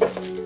감사합니다.